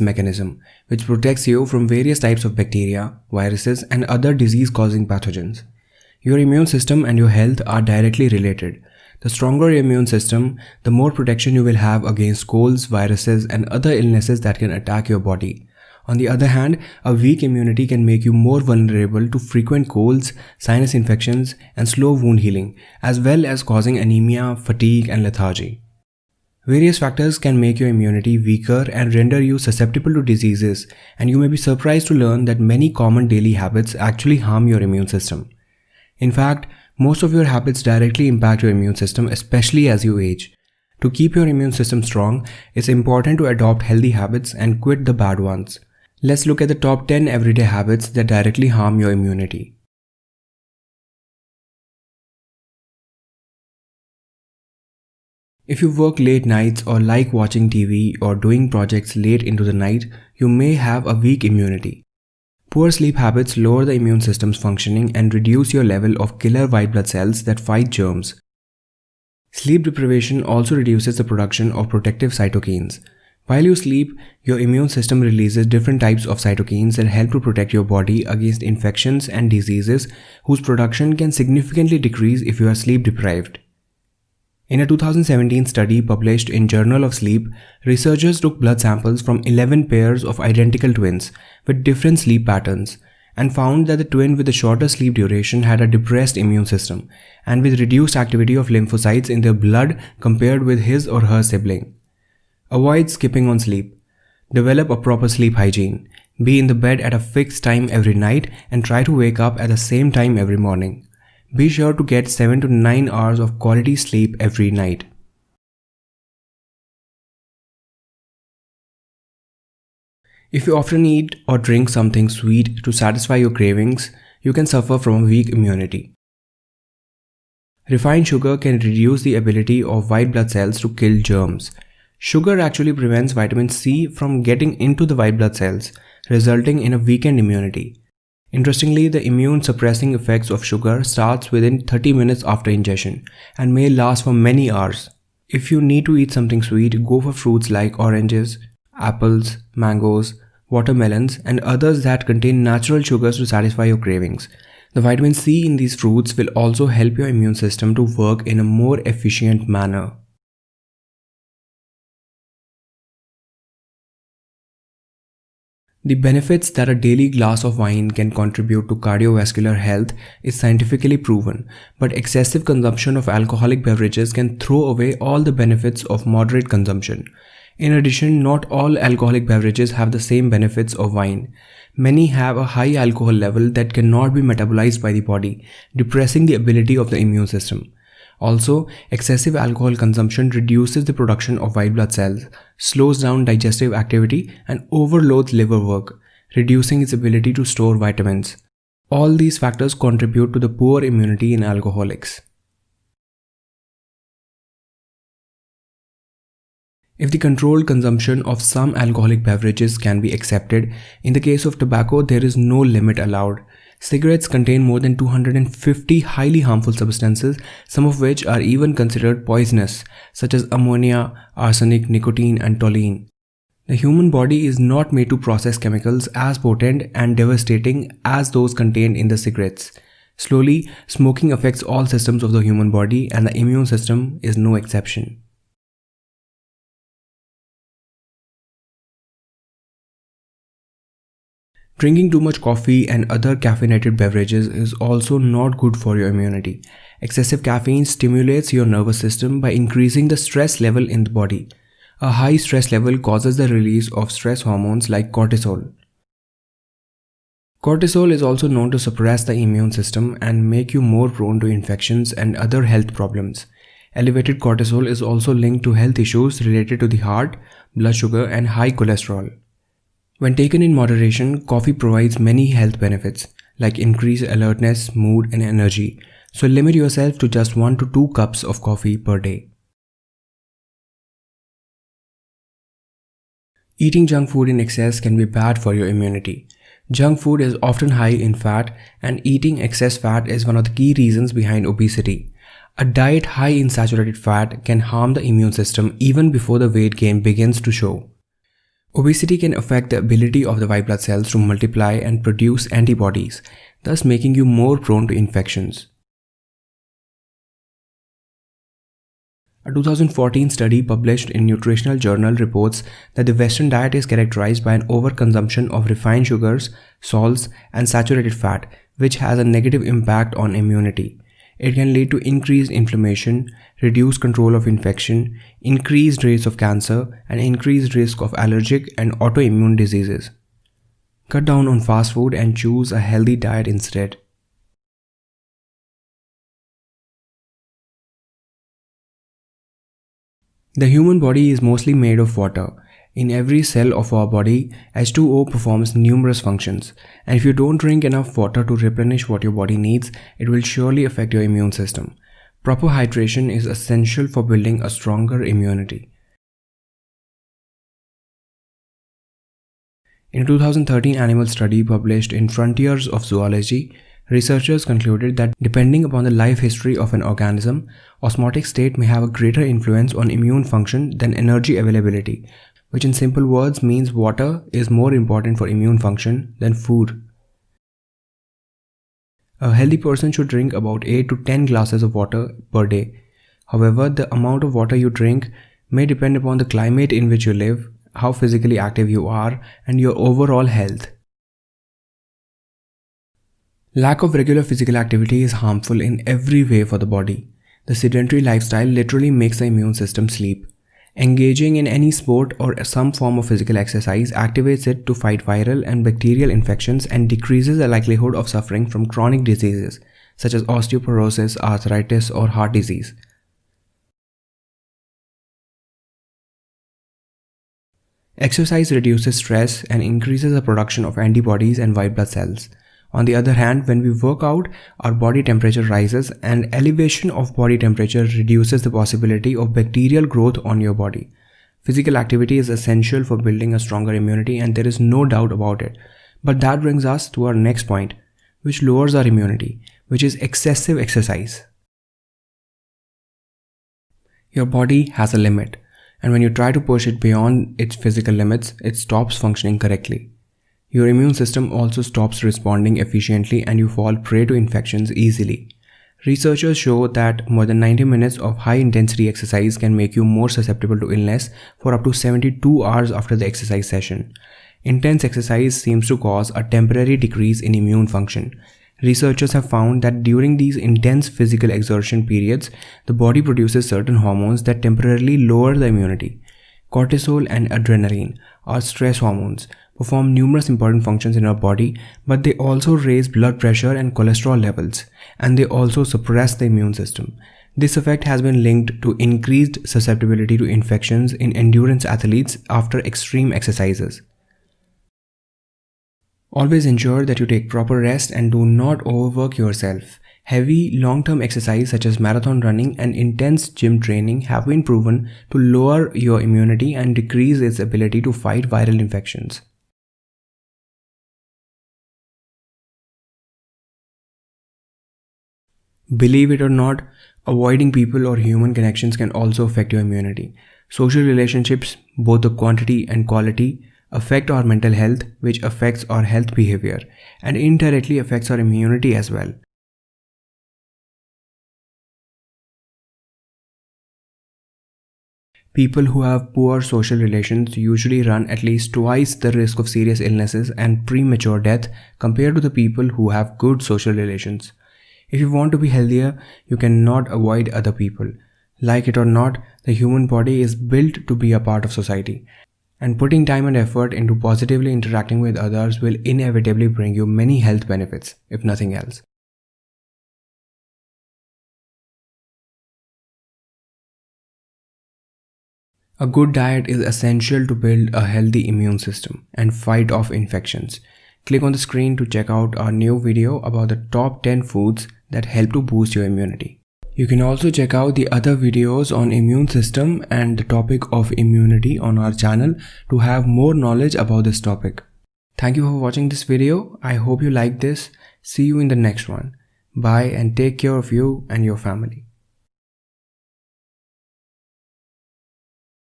mechanism, which protects you from various types of bacteria, viruses, and other disease-causing pathogens. Your immune system and your health are directly related. The stronger your immune system, the more protection you will have against colds, viruses, and other illnesses that can attack your body. On the other hand, a weak immunity can make you more vulnerable to frequent colds, sinus infections, and slow wound healing, as well as causing anemia, fatigue, and lethargy. Various factors can make your immunity weaker and render you susceptible to diseases, and you may be surprised to learn that many common daily habits actually harm your immune system. In fact, most of your habits directly impact your immune system, especially as you age. To keep your immune system strong, it's important to adopt healthy habits and quit the bad ones. Let's look at the top 10 everyday habits that directly harm your immunity. If you work late nights or like watching TV or doing projects late into the night, you may have a weak immunity. Poor sleep habits lower the immune system's functioning and reduce your level of killer white blood cells that fight germs. Sleep deprivation also reduces the production of protective cytokines. While you sleep, your immune system releases different types of cytokines that help to protect your body against infections and diseases whose production can significantly decrease if you are sleep deprived. In a 2017 study published in Journal of Sleep, researchers took blood samples from 11 pairs of identical twins with different sleep patterns and found that the twin with the shorter sleep duration had a depressed immune system and with reduced activity of lymphocytes in their blood compared with his or her sibling. Avoid skipping on sleep. Develop a proper sleep hygiene. Be in the bed at a fixed time every night and try to wake up at the same time every morning. Be sure to get 7 to 9 hours of quality sleep every night. If you often eat or drink something sweet to satisfy your cravings, you can suffer from a weak immunity. Refined sugar can reduce the ability of white blood cells to kill germs. Sugar actually prevents vitamin C from getting into the white blood cells, resulting in a weakened immunity. Interestingly, the immune suppressing effects of sugar starts within 30 minutes after ingestion and may last for many hours. If you need to eat something sweet, go for fruits like oranges, apples, mangoes, watermelons, and others that contain natural sugars to satisfy your cravings. The vitamin C in these fruits will also help your immune system to work in a more efficient manner. The benefits that a daily glass of wine can contribute to cardiovascular health is scientifically proven, but excessive consumption of alcoholic beverages can throw away all the benefits of moderate consumption. In addition, not all alcoholic beverages have the same benefits of wine. Many have a high alcohol level that cannot be metabolized by the body, depressing the ability of the immune system. Also, excessive alcohol consumption reduces the production of white blood cells, slows down digestive activity, and overloads liver work, reducing its ability to store vitamins. All these factors contribute to the poor immunity in alcoholics. If the controlled consumption of some alcoholic beverages can be accepted, in the case of tobacco there is no limit allowed. Cigarettes contain more than 250 highly harmful substances, some of which are even considered poisonous, such as ammonia, arsenic, nicotine, and toluene. The human body is not made to process chemicals as potent and devastating as those contained in the cigarettes. Slowly, smoking affects all systems of the human body and the immune system is no exception. Drinking too much coffee and other caffeinated beverages is also not good for your immunity. Excessive caffeine stimulates your nervous system by increasing the stress level in the body. A high stress level causes the release of stress hormones like cortisol. Cortisol is also known to suppress the immune system and make you more prone to infections and other health problems. Elevated cortisol is also linked to health issues related to the heart, blood sugar, and high cholesterol. When taken in moderation, coffee provides many health benefits like increased alertness, mood, and energy. So limit yourself to just 1 to 2 cups of coffee per day. Eating junk food in excess can be bad for your immunity. Junk food is often high in fat and eating excess fat is one of the key reasons behind obesity. A diet high in saturated fat can harm the immune system even before the weight gain begins to show. Obesity can affect the ability of the white blood cells to multiply and produce antibodies, thus making you more prone to infections. A 2014 study published in Nutritional Journal reports that the Western diet is characterized by an overconsumption of refined sugars, salts, and saturated fat, which has a negative impact on immunity. It can lead to increased inflammation, reduced control of infection, increased rates of cancer, and increased risk of allergic and autoimmune diseases. Cut down on fast food and choose a healthy diet instead. The human body is mostly made of water. In every cell of our body, H2O performs numerous functions, and if you don't drink enough water to replenish what your body needs, it will surely affect your immune system. Proper hydration is essential for building a stronger immunity. In a 2013 animal study published in Frontiers of Zoology, Researchers concluded that depending upon the life history of an organism, osmotic state may have a greater influence on immune function than energy availability, which in simple words means water is more important for immune function than food. A healthy person should drink about 8 to 10 glasses of water per day. However, the amount of water you drink may depend upon the climate in which you live, how physically active you are, and your overall health. Lack of regular physical activity is harmful in every way for the body. The sedentary lifestyle literally makes the immune system sleep. Engaging in any sport or some form of physical exercise activates it to fight viral and bacterial infections and decreases the likelihood of suffering from chronic diseases such as osteoporosis, arthritis, or heart disease. Exercise reduces stress and increases the production of antibodies and white blood cells. On the other hand, when we work out, our body temperature rises and elevation of body temperature reduces the possibility of bacterial growth on your body. Physical activity is essential for building a stronger immunity and there is no doubt about it. But that brings us to our next point, which lowers our immunity, which is excessive exercise. Your body has a limit, and when you try to push it beyond its physical limits, it stops functioning correctly. Your immune system also stops responding efficiently and you fall prey to infections easily. Researchers show that more than 90 minutes of high intensity exercise can make you more susceptible to illness for up to 72 hours after the exercise session. Intense exercise seems to cause a temporary decrease in immune function. Researchers have found that during these intense physical exertion periods, the body produces certain hormones that temporarily lower the immunity. Cortisol and adrenaline are stress hormones, perform numerous important functions in our body, but they also raise blood pressure and cholesterol levels, and they also suppress the immune system. This effect has been linked to increased susceptibility to infections in endurance athletes after extreme exercises. Always ensure that you take proper rest and do not overwork yourself. Heavy, long-term exercise such as marathon running and intense gym training have been proven to lower your immunity and decrease its ability to fight viral infections. Believe it or not, avoiding people or human connections can also affect your immunity. Social relationships, both the quantity and quality, affect our mental health, which affects our health behavior and indirectly affects our immunity as well. People who have poor social relations usually run at least twice the risk of serious illnesses and premature death compared to the people who have good social relations. If you want to be healthier, you cannot avoid other people. Like it or not, the human body is built to be a part of society. And putting time and effort into positively interacting with others will inevitably bring you many health benefits, if nothing else. A good diet is essential to build a healthy immune system and fight off infections. Click on the screen to check out our new video about the top 10 foods that help to boost your immunity. You can also check out the other videos on immune system and the topic of immunity on our channel to have more knowledge about this topic. Thank you for watching this video. I hope you like this. See you in the next one. Bye and take care of you and your family.